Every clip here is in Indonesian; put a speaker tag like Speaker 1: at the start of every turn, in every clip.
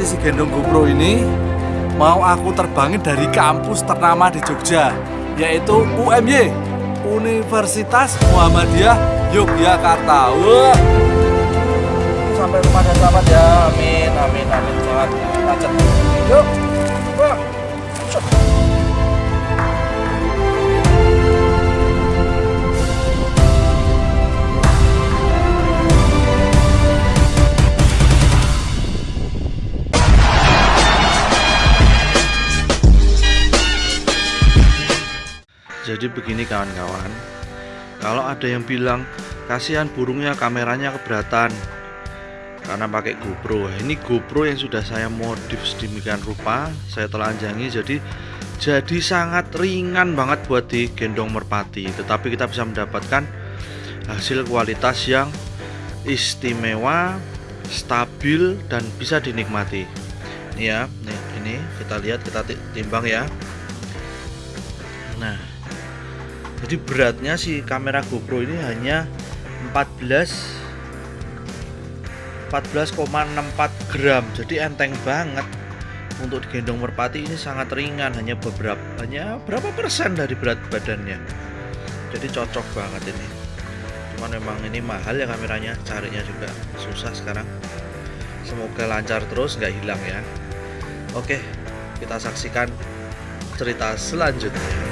Speaker 1: Merpati si gendong GoPro ini mau aku terbangin dari kampus ternama di Jogja yaitu UMY Universitas Muhammadiyah Yogyakarta. Wah. Sampai rumah dan selamat ya. Amin, amin, amin. Jangan macet. Yuk. Wah.
Speaker 2: Jadi begini kawan-kawan. Kalau ada yang bilang Kasihan burungnya kameranya keberatan. Karena pakai GoPro. Ini GoPro yang sudah saya modif sedemikian rupa Saya telanjangi jadi Jadi sangat ringan banget buat digendong merpati. Tetapi kita bisa mendapatkan Hasil kualitas yang istimewa Stabil dan bisa dinikmati. Ini ya nih, Ini kita lihat kita timbang ya. Nah jadi beratnya si kamera GoPro ini hanya 14 14,64 gram. Jadi enteng banget. Untuk digendong merpati ini sangat ringan hanya beberapa hanya berapa persen dari berat badannya. Jadi cocok banget ini. Cuman memang ini mahal ya kameranya carinya juga susah sekarang. Semoga lancar terus nggak hilang ya. Oke kita saksikan cerita selanjutnya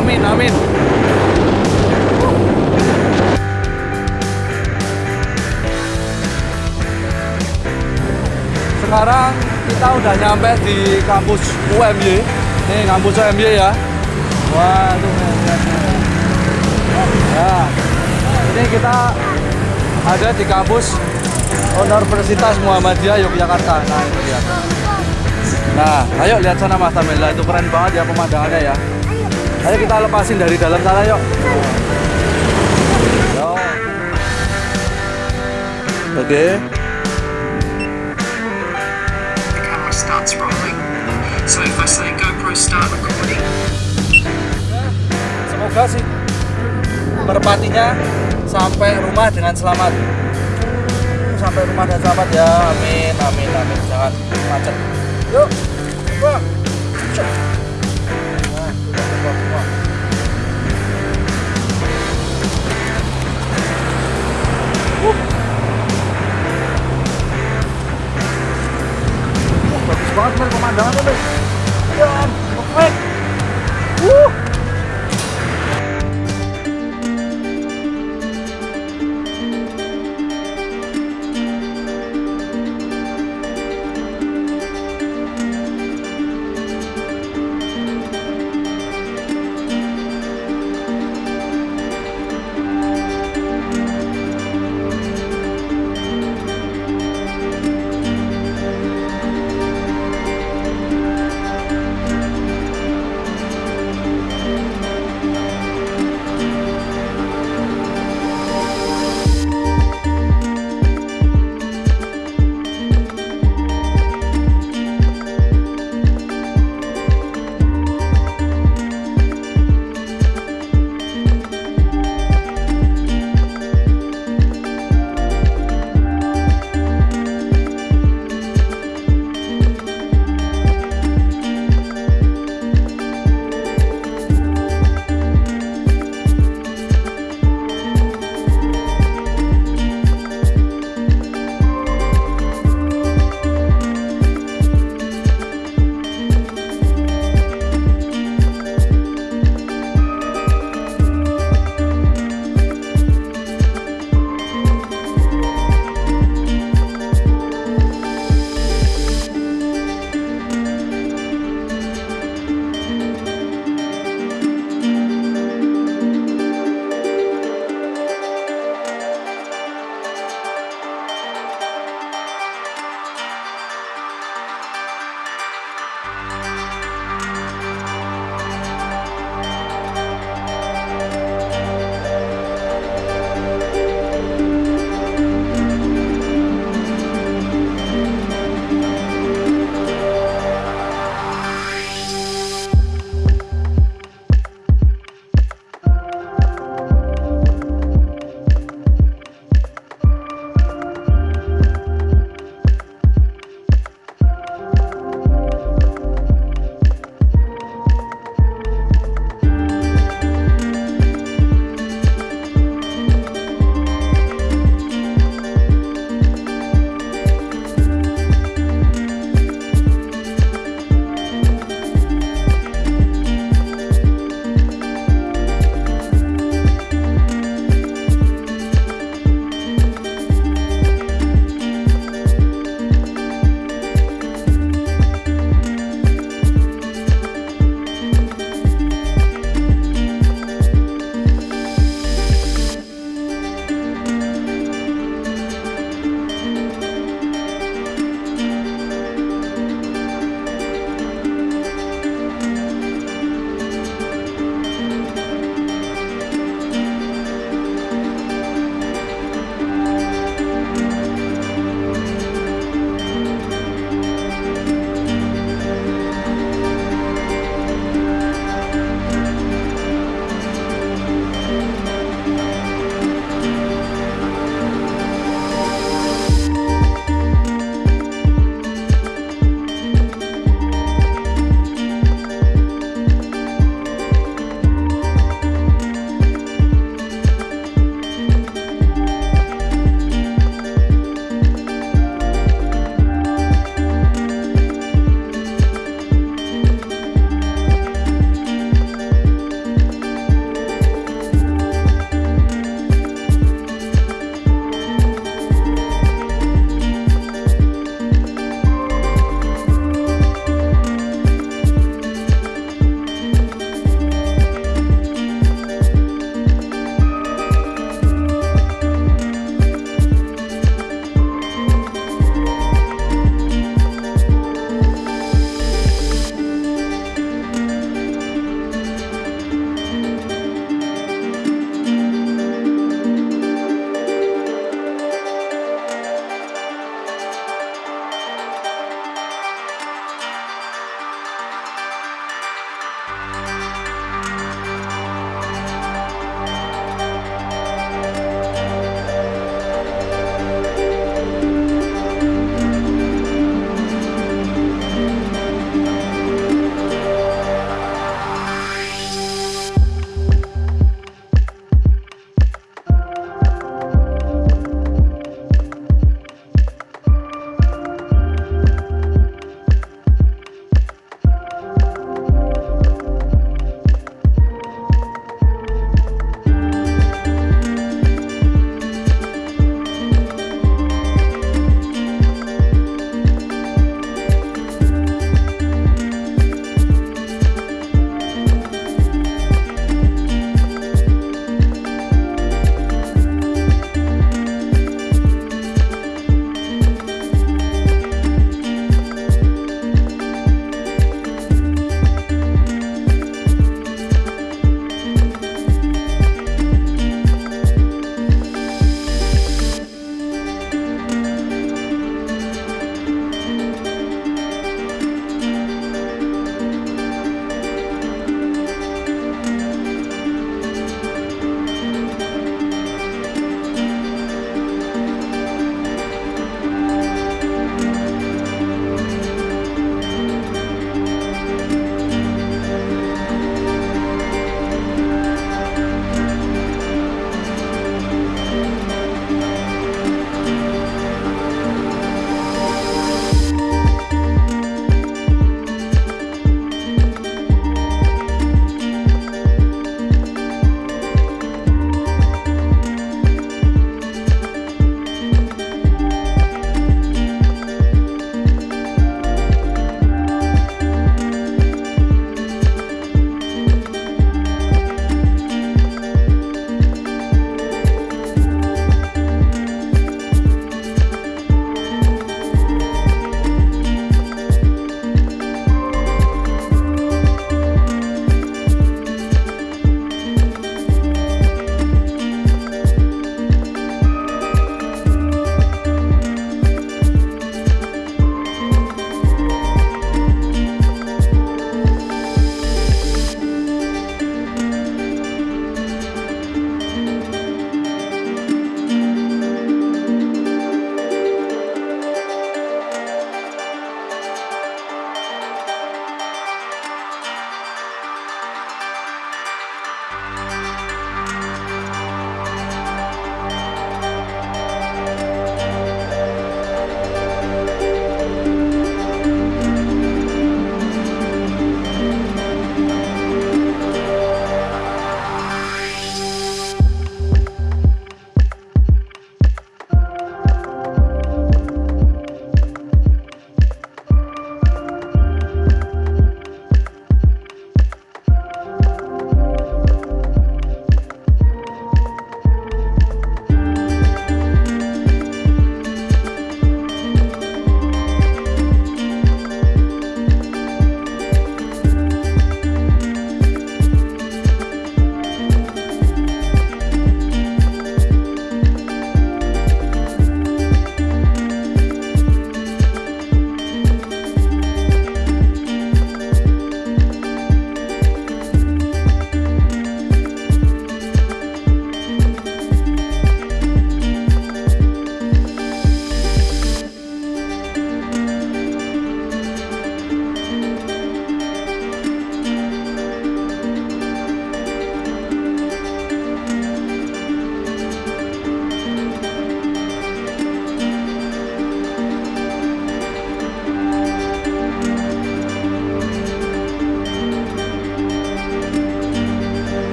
Speaker 1: Amin, amin. Sekarang kita udah nyampe di kampus UMY. Nih kampus UMY ya. Waduh. Nah, ini kita ada di kampus Universitas Muhammadiyah Yogyakarta. Nah, itu dia. Nah, ayo lihat sana Mas Tamela, itu keren banget ya pemandangannya ya. Ayo kita lepasin dari dalam sana yuk. Yo. Oke.
Speaker 3: the camera starts rolling. So if I say GoPro start recording,
Speaker 1: Semoga sih merpatinya sampai rumah dengan selamat. Sampai rumah dan selamat ya. Amin, amin, amin. Jangan macet. Yuk. Wah. Banget pemandangan men. Ya, perfect. Uh.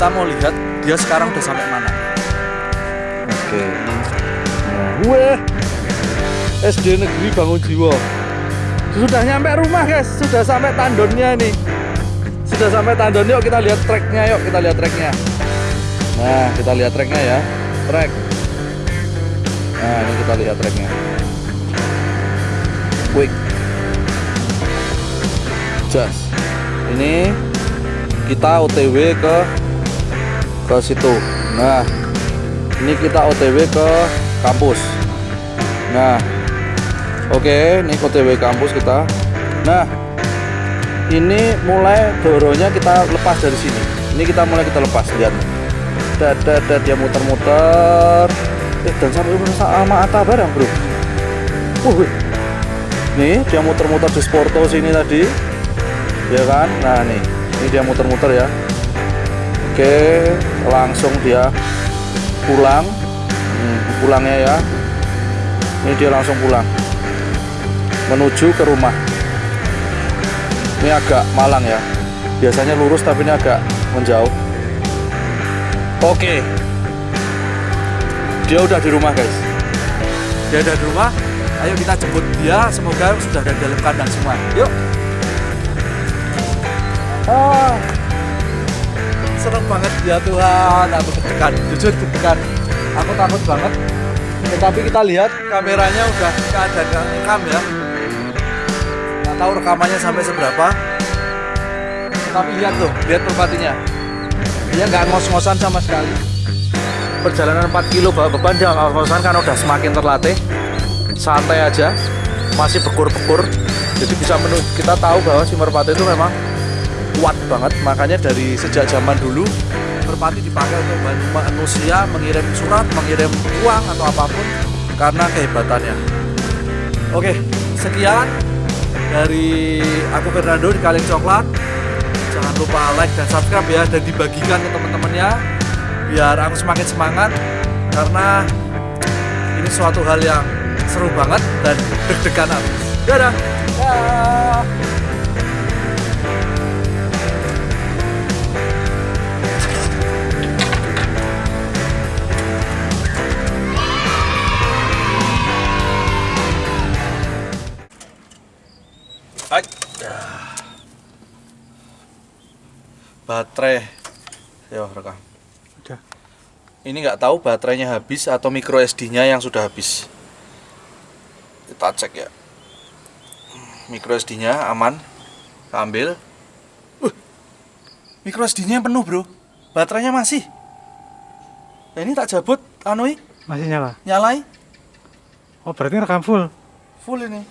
Speaker 1: Kita mau lihat dia sekarang udah sampai mana. Oke. Weh. SD Negeri Bangun Jiwo. Sudah nyampe rumah guys, sudah sampai tandonnya nih. Sudah sampai tandon yuk kita lihat treknya yuk kita lihat treknya. Nah kita lihat treknya ya, trek. Nah ini kita lihat treknya. Quick. Just. Ini kita OTW ke ke situ. Nah ini kita OTW ke kampus. Nah Oke, ini OTW kampus kita. Nah, ini mulai doronya kita lepas dari sini. Ini kita mulai kita lepas, lihat. Dada, dia muter-muter. Eh, dan sampai sama Atta barang, bro. Uh, nih dia muter-muter di Sporto sini tadi, ya kan? Nah, nih, ini dia muter-muter ya. Oke, langsung dia pulang. Hmm, pulangnya ya. Ini dia langsung pulang. Menuju ke rumah. Ini agak malang ya. Biasanya lurus tapi ini agak menjauh. Oke. Dia udah di rumah guys. Dia udah di rumah. Ayo kita jemput dia. Semoga sudah ada dalam kandang semua. Yuk. Ah seneng banget. Ya Tuhan aku deg-degan. Jujur deg-degan. Aku takut banget. Tetapi kita lihat kameranya udah keadaan rekam ya. Nggak tahu rekamannya sampai seberapa. Tapi lihat tuh lihat merpatinya dia nggak ngos-ngosan sama sekali. Perjalanan 4 kilo bawa beban dia nggak ngos-ngosan karena udah semakin terlatih. Santai aja masih bekur-bekur jadi bisa menurut kita tahu bahwa si merpati itu memang kuat banget. Makanya dari sejak zaman dulu merpati dipakai untuk manusia mengirim surat mengirim uang atau apa pun karena kehebatannya. Oke sekian dari aku Fernando di Kaleng Coklat. Jangan lupa like dan subscribe ya dan dibagikan ke teman-temannya biar aku semakin semangat karena ini suatu hal yang seru banget dan deg-degan dadah. Dah. Baterai. Yo, rekam.
Speaker 4: Udah.
Speaker 1: Ini nggak tahu baterainya habis atau micro SD-nya yang sudah habis. Kita cek ya. Micro SD-nya aman. Kita ambil. Uh, micro SD-nya penuh, Bro. Baterainya masih. Nah, ini tak jabut, anui,
Speaker 4: Masih nyala.
Speaker 1: nyalai,
Speaker 4: Oh berarti rekam full.
Speaker 1: full ini.